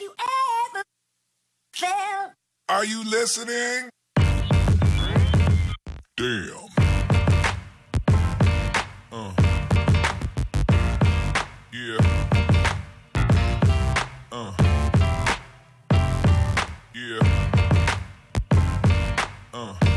you ever felt. Are you listening? Damn. Uh. Yeah. Uh. Yeah. Uh.